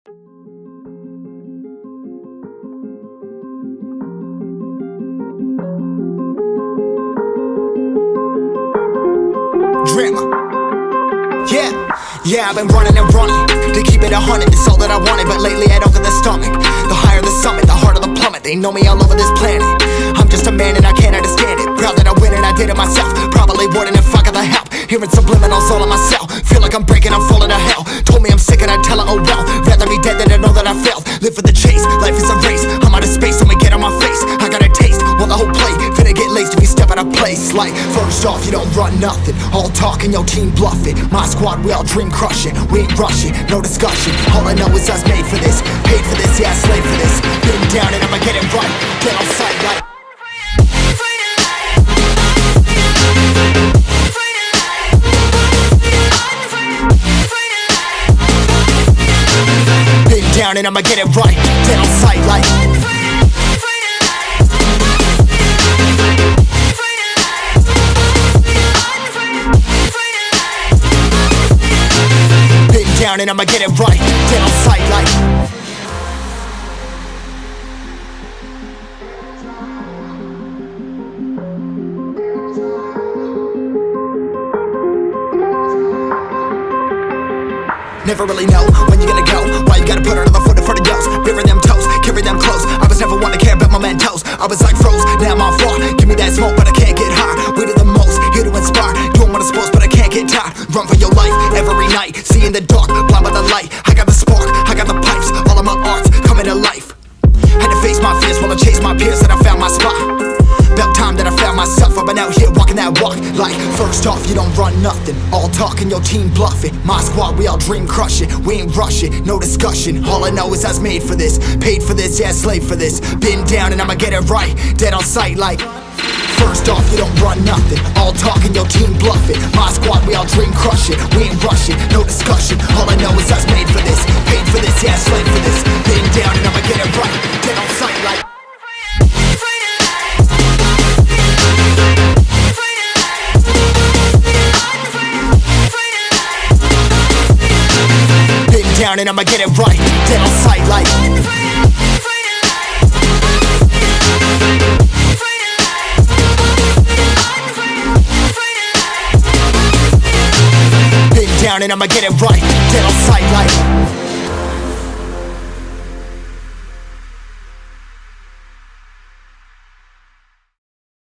Drama. Yeah, yeah, I've been running and running to keep it a hundred. It's all that I wanted, but lately I don't get the stomach. The higher the summit, the harder the plummet. They know me all over this planet. I'm just a man and I can't understand it. Proud that I win and I did it myself. Probably wouldn't if I got the help. Hearing subliminals all on myself. Feel like I'm is a race. I'm out of space, I'ma get on my face. I got a taste, want the whole plate. Finna get laced if you step out of place. Like, first off, you don't run nothing. All talk and your team bluff it. My squad, we all dream crushing. We ain't rushing, no discussion. All I know is us made for this. Paid for this, yeah, slave for this. Been down and I'ma get it right. Get on sight down and I'ma get it right. Dead on sight like. Been down and I'ma get it right. Dead on sight like. Never really know when you're gonna go. Why you gotta put another foot in front of yours? Bury them toes, carry them close. I was never one to care about my mentos. I was like froze, now I'm on floor. Give me that smoke, but I can't get high. We do the most, here to inspire. Doing what I'm supposed, but I can't get tired. Run for your life every night. See in the dark, blind by the light. I got the spark, I got the pipes. All of my arts coming to life. Had to face my fears while I chased my peers, and I found my spot. About time that I found myself. I've been out here walking that walk. Like, first off, you don't run nothing. All talk and your team bluffing. My squad, we all dream crushing. We ain't rushing, no discussion. All I know is I was made for this. Paid for this, yeah, slave for this. Been down and I'ma get it right. Dead on sight, like. First off, you don't run nothing. All talk and your team bluffing. My squad, we all dream crushing. We ain't rushing, no discussion. All I know is was made for this. Paid for this, yeah, slave for this. And I'ma get it right. Dead on sight, like. Been down and I'ma get it right. Dead on sight, like.